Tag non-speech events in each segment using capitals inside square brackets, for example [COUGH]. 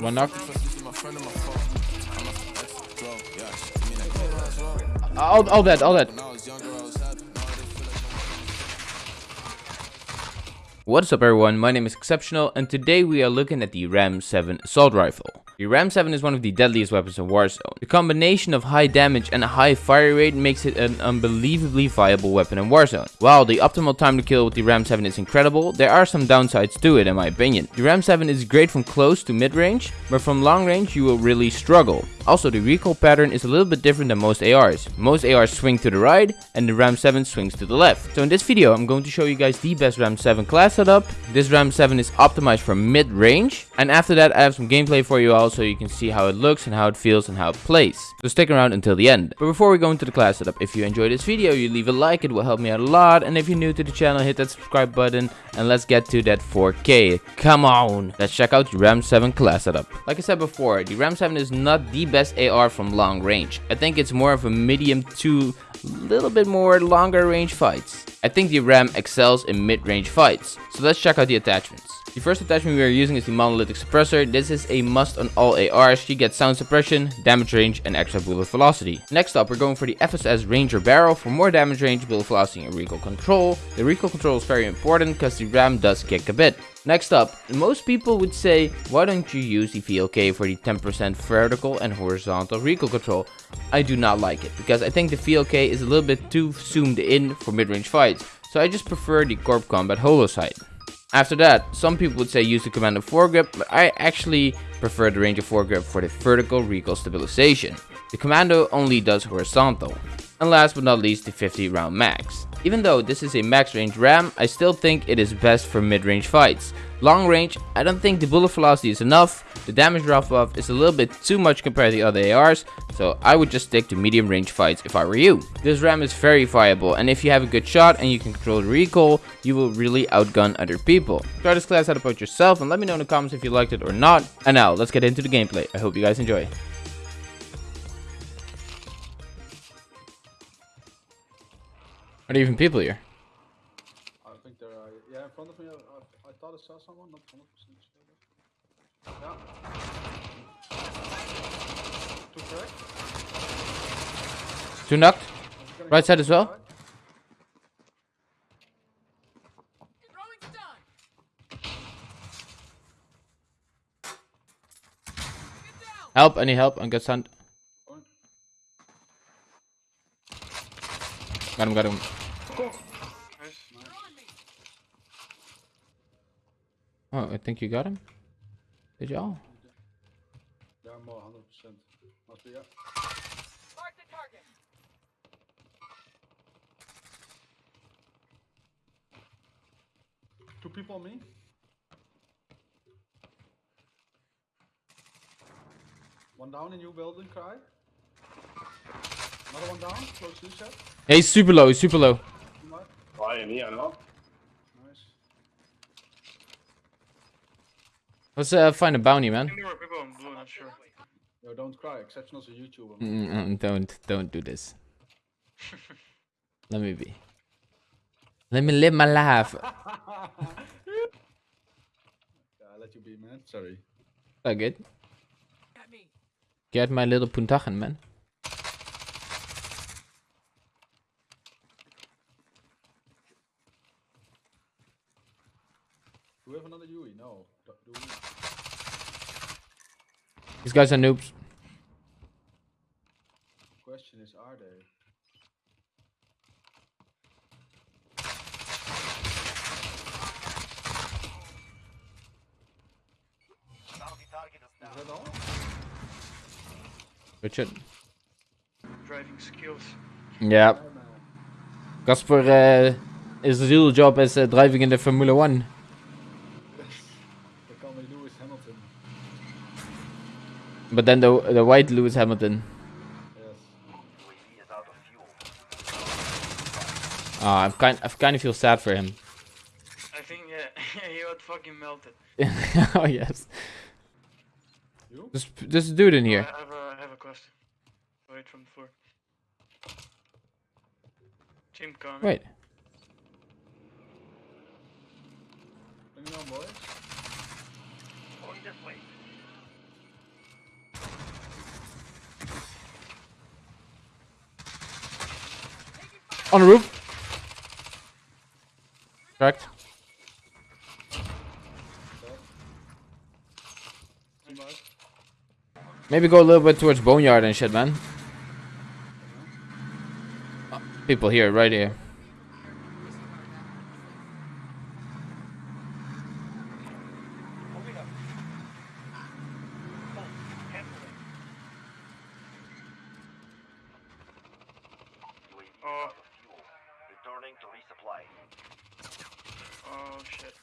One knock. All, all that, all that. What's up everyone, my name is Exceptional and today we are looking at the Ram 7 Assault Rifle. The Ram 7 is one of the deadliest weapons in Warzone. The combination of high damage and a high fire rate makes it an unbelievably viable weapon in Warzone. While the optimal time to kill with the Ram 7 is incredible, there are some downsides to it in my opinion. The Ram 7 is great from close to mid range, but from long range you will really struggle. Also the recoil pattern is a little bit different than most ARs. Most ARs swing to the right and the Ram 7 swings to the left. So in this video I'm going to show you guys the best Ram 7 class setup. This Ram 7 is optimized for mid range and after that I have some gameplay for you all so you can see how it looks and how it feels and how it plays. So stick around until the end. But before we go into the class setup, if you enjoyed this video, you leave a like, it will help me out a lot. And if you're new to the channel, hit that subscribe button and let's get to that 4K. Come on! Let's check out the Ram 7 class setup. Like I said before, the Ram 7 is not the best AR from long range. I think it's more of a medium to a little bit more longer range fights. I think the RAM excels in mid-range fights. So let's check out the attachments. The first attachment we are using is the monolithic suppressor. This is a must on all ARs. You get sound suppression, damage range, and extra bullet velocity. Next up, we're going for the FSS Ranger barrel for more damage range, bullet velocity, and recoil control. The recoil control is very important because the RAM does kick a bit. Next up, most people would say, why don't you use the VLK for the 10% vertical and horizontal recoil control? I do not like it, because I think the VLK is a little bit too zoomed in for mid-range fights, so I just prefer the Corp Combat Holo sight. After that, some people would say use the Commando foregrip, but I actually prefer the Ranger foregrip for the vertical recoil stabilization. The Commando only does horizontal. And last but not least, the 50 round mags. Even though this is a max range RAM, I still think it is best for mid-range fights. Long range, I don't think the bullet velocity is enough, the damage drop off is a little bit too much compared to the other ARs, so I would just stick to medium range fights if I were you. This RAM is very viable, and if you have a good shot and you can control the recoil, you will really outgun other people. Try this class out about yourself and let me know in the comments if you liked it or not. And now, let's get into the gameplay. I hope you guys enjoy. Are there even people here? I think there are. Yeah, in front of me. I, I, I thought I saw someone. Not 100% sure. Yeah. Two cracked. Two knocked. Right side as well. Help, any help? I got sand. Point. Got him, got him. Oh, I think you got him. Did y'all? Yeah, more 100%. Must be, yeah. Mark the target. Two people on me. One down in your building, Cry. Another one down, close to you, Seth. Yeah, he's super low, he's super low. You might. Why in here now? Nice. Let's uh, find a bounty, man. There were people in blue, not sure. Yo, don't cry. Exceptional's a YouTuber. Mm, mm, don't, don't do this. [LAUGHS] Let me be. Let me live my life. [LAUGHS] I let you be, man. Sorry. Oh, good. At me. Get my little puntachen, man. Do we have another Yui? No. Do, do we? These guys are noobs. Question is, are they? Is that all? Good. Driving skills. Yeah. Yeah. Casper uh, is real job as uh, driving in the Formula One. They call me Lewis Hamilton. But then the the white Lewis Hamilton. Yes. Ah, I'm kind I kind of feel sad for him. I think yeah, [LAUGHS] he got fucking melted. [LAUGHS] oh yes. You? There's there's a dude in I here. have a, I have a question. Wait from the floor. Team coming. Wait. Bring it on, boys. On the roof. Correct. Maybe go a little bit towards boneyard and shit, man. Uh, People here, right here. To resupply. oh shit.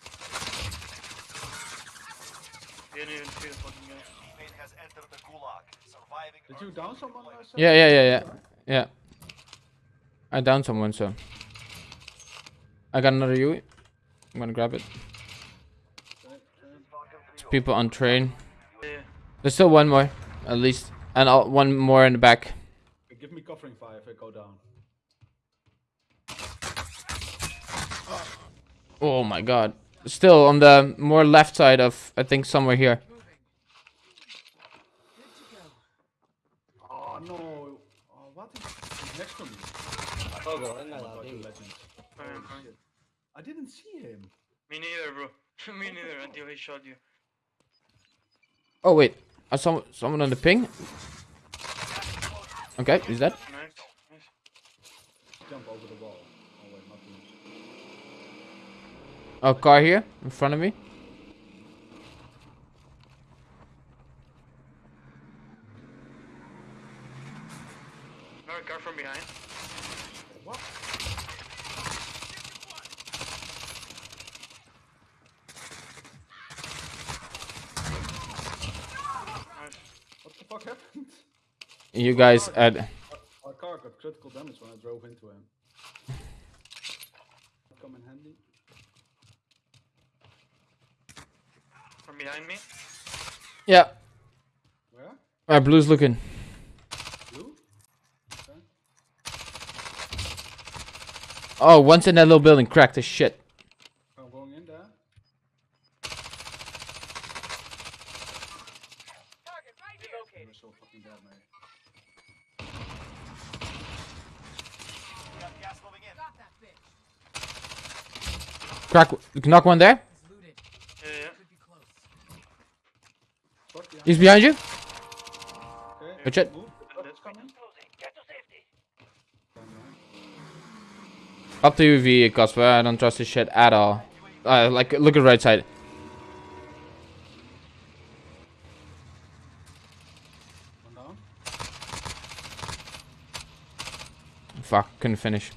Didn't even see the fucking guy. Teammate has entered the gulag. Surviving. Did you down someone? Sam? Yeah, yeah, yeah, yeah. Yeah. I downed someone, so. I got another UE. I'm gonna grab it. Okay, okay. Falcon 3 People on train. Yeah. There's still one more, at least. And uh, one more in the back. Give me covering fire if I go down. Oh my god. Still on the more left side of, I think, somewhere here. Oh no! Oh, what is next to me? Oh venga my la God, legend. Fine, Holy fine. shit. I didn't see him. Me neither, bro. [LAUGHS] Me neither until he shot you. Oh wait, I saw someone on the ping. Okay, is that? Nice. Nice. Jump over the wall. Oh wait, not me. Oh, car here in front of me. Another car from behind. What? Nice. What the fuck happened? You guys at Our car got critical damage when I drove into him. Come in handy. From behind me. yeah. Where? Uh, blue's looking. You? Okay. Oh, one's in that little building. Cracked as shit. I'm going in there. Target right here. They Located. were so fucking dead, mate. We have gas moving in. Got that bitch. Crack. Knock one there. It's looted. Yeah, yeah. Could be close. Fuck behind. He's behind you. Okay. Stand behind. Up to you, V, Cosper. I don't trust this shit at all. Uh, like, look at right side. Fuck, couldn't finish.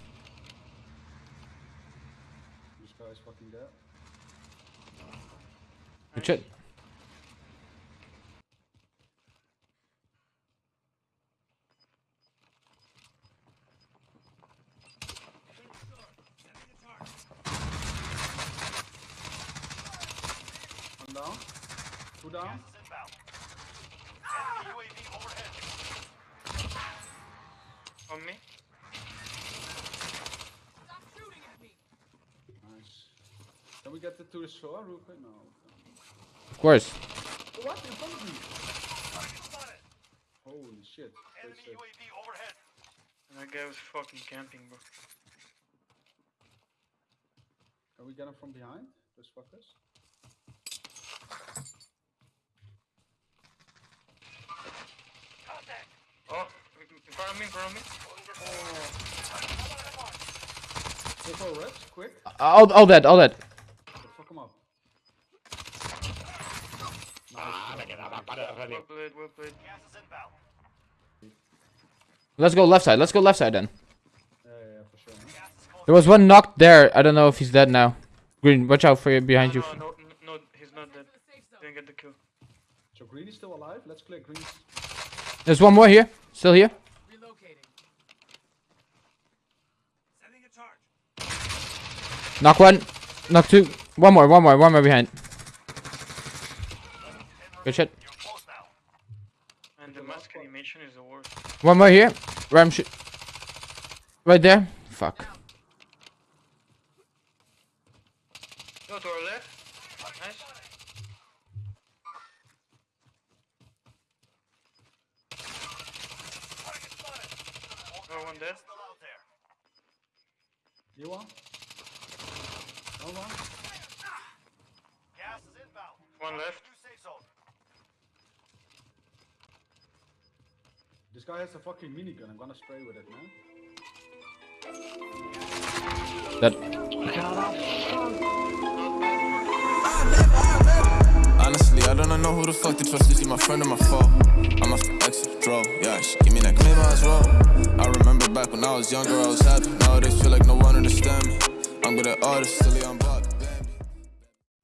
This guy's fucking dead. One down. Two down. Gas is inbound. Enemy On me. Stop shooting at me. Nice. Can we get it to the shore real quick? No. Of course. What? In front of me. Holy shit. Enemy shit. UAV overhead. And that guy was fucking camping, bro. Can we get him from behind? Those fuckers? Oh, in front of me, in front of me. Go for reps, quick. Uh, all, all that, all that. Fuck him up. Well played, well played. Gas is inbound. Let's go left side. Let's go left side then. Yeah, yeah, yeah, for sure. man. Gas is close. There was one knocked there. I don't know if he's dead now. Green, watch out for you behind you. No, no, no, no, he's not dead. To the safe zone. Didn't get the kill. So Green is still alive. Let's clear Green. There's one more here. Still here. Knock one. Knock two. One more, one more, one more behind. Good shit. You're close now. And the mask animation is the worst. One more here. Ram shit. Right there. Fuck. Go to our left. Nice. Oh, one dead. Still out there. You want? One more? Gas is inbound. One left. New safe zone. This guy has a fucking minigun. I'm gonna spray with it, man. That Honestly, I don't know who the fuck to trust. Is he my friend or my foe? I'm after exit, draw. Yeah, she give me that maybe I was wrong. I remember back when I was younger, I was happy. Nowadays, feel like no one understand me. I'm good at artists, silly, I'm